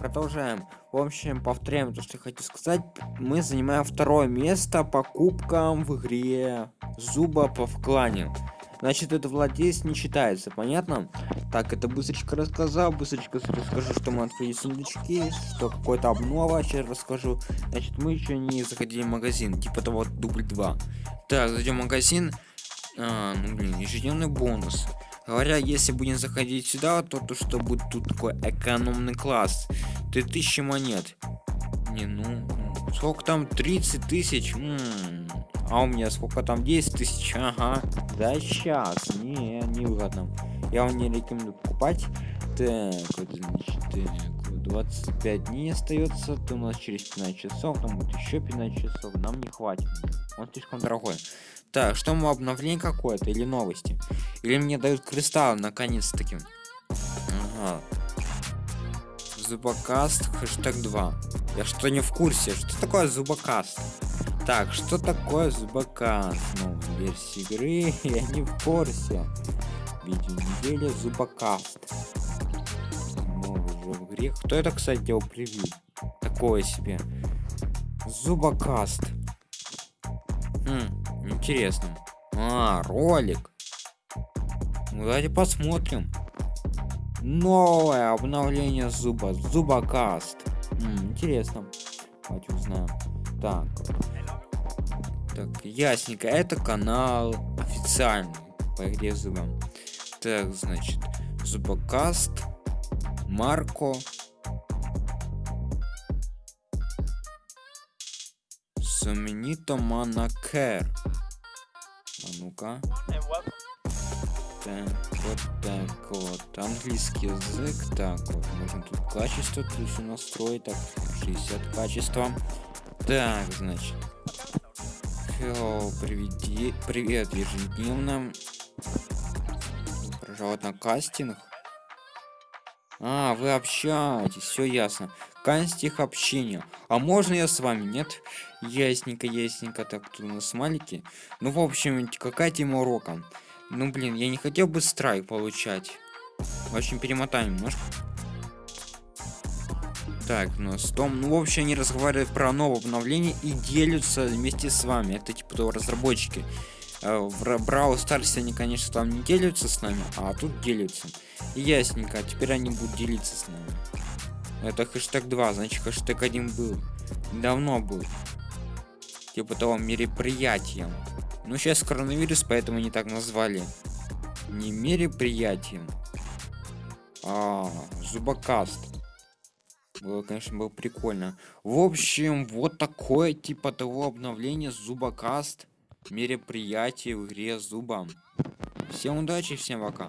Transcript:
продолжаем. В общем, повторяем то, что я хочу сказать. Мы занимаем второе место по кубкам в игре Зуба по вклане. Значит, это владелец не считается, понятно? Так, это быстренько рассказал, быстренько расскажу, что мы открыли сундучки, что какой-то обнова, сейчас расскажу. Значит, мы еще не заходили в магазин, типа того дубль 2. Так, зайдем в магазин. А, ну блин, ежедневный бонус. Говоря, если будем заходить сюда, то то что будет тут такой экономный класс. 3000 монет. Не, ну, сколько там? 30 тысяч? А у меня сколько там? 10 тысяч? Ага. Да сейчас. Не, не выгодно. Я вам не рекомендую покупать. Так, вот, значит, так, 25 дней остается. То у нас через 15 часов, там будет еще 15 часов. Нам не хватит. Он слишком дорогой. Так, что мы обновление какое-то или новости? Или мне дают кристалл наконец-таки? Зубокаст, хэштег 2. Я что не в курсе, что такое зубокаст? Так, что такое зубокаст? Ну, версии игры я не в курсе. Видео недели зубокаст. Новый же в игре. Кто это, кстати, его привил? Такое себе. Зубокаст. Хм, интересно. А, ролик. Ну, давайте посмотрим. Новое обновление зуба. Зубокаст. М, интересно. Давайте узнаем. Так. Так, ясненько. Это канал официальный по игре зубам. Так, значит, зубокаст. Марко. Сумнито Манакер. А ну-ка. Так, вот так вот. Английский язык. Так, вот. Можно тут качество все настроить. Так, 60 качества. Так, значит. Hello, приведи, привет, ежедневно. Пожалуйста, на кастинг. А, вы общаетесь, все ясно. Кастинг общения. А можно я с вами? Нет? Ясненько, ясненько. Так, тут у нас смайлики. Ну, в общем, какая тема урока? Ну, блин, я не хотел бы страйк получать. В общем, перемотаем немножко. Так, ну с Том, ну в общем они разговаривают про новое обновление и делятся вместе с вами. Это типа того разработчики. Э, в Брау Старсе они, конечно, там не делятся с нами, а тут делятся. И ясненько, теперь они будут делиться с нами. Это хэштег 2, значит хэштег 1 был. Давно был. Типа того мероприятием. Ну сейчас коронавирус, поэтому они так назвали. Не мероприятием. А, зубокаст. Было, конечно, было прикольно. В общем, вот такое типа того обновление Зубокаст. Мероприятие в игре Зубом. Всем удачи, всем пока.